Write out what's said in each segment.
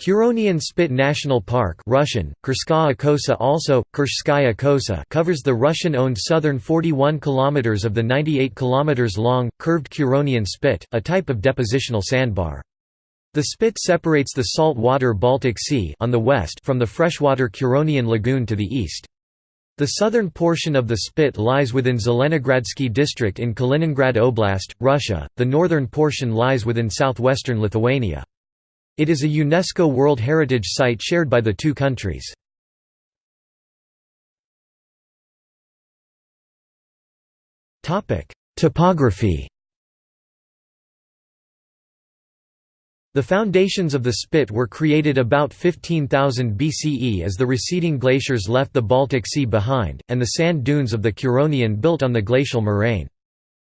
Curonian Spit National Park Russian, Kurskaya Kosa also, Kurskaya Kosa covers the Russian-owned southern 41 km of the 98 km long, curved Curonian Spit, a type of depositional sandbar. The spit separates the salt-water Baltic Sea on the west from the freshwater Curonian Lagoon to the east. The southern portion of the spit lies within Zelenogradsky district in Kaliningrad Oblast, Russia, the northern portion lies within southwestern Lithuania. It is a UNESCO World Heritage Site shared by the two countries. Topography The foundations of the spit were created about 15,000 BCE as the receding glaciers left the Baltic Sea behind, and the sand dunes of the Curonian built on the glacial moraine.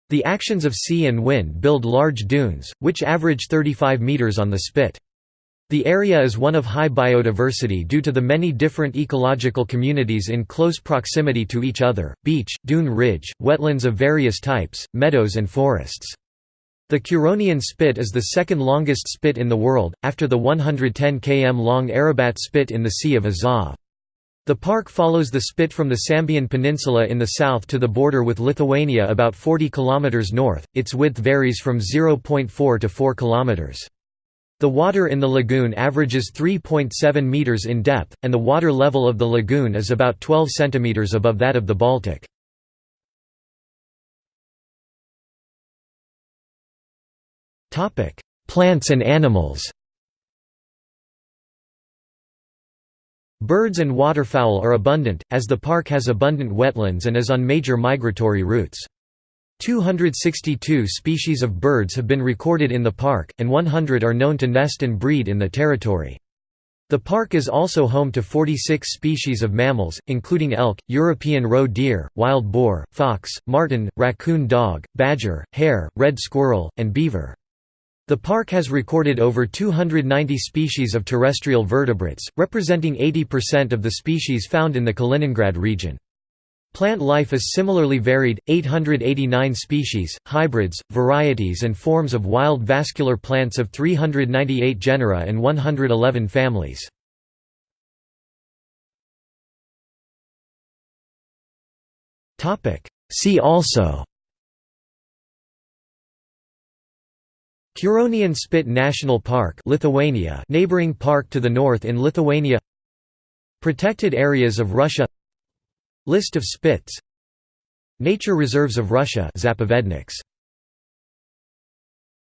The actions of sea and wind build large dunes, which average 35 metres on the spit. The area is one of high biodiversity due to the many different ecological communities in close proximity to each other, beach, dune ridge, wetlands of various types, meadows and forests. The Curonian Spit is the second longest spit in the world, after the 110 km long Arabat Spit in the Sea of Azov. The park follows the spit from the Sambian Peninsula in the south to the border with Lithuania about 40 km north, its width varies from 0.4 to 4 km. The water in the lagoon averages 3.7 meters in depth, and the water level of the lagoon is about 12 centimeters above that of the Baltic. Topic: Plants and animals Birds and waterfowl are abundant, as the park has abundant wetlands and is on major migratory routes. 262 species of birds have been recorded in the park, and 100 are known to nest and breed in the territory. The park is also home to 46 species of mammals, including elk, European roe deer, wild boar, fox, marten, raccoon dog, badger, hare, red squirrel, and beaver. The park has recorded over 290 species of terrestrial vertebrates, representing 80% of the species found in the Kaliningrad region. Plant life is similarly varied, 889 species, hybrids, varieties and forms of wild vascular plants of 398 genera and 111 families. See also Curonian Spit National Park Lithuania neighboring park to the north in Lithuania Protected areas of Russia List of spits Nature reserves of Russia Zapovedniks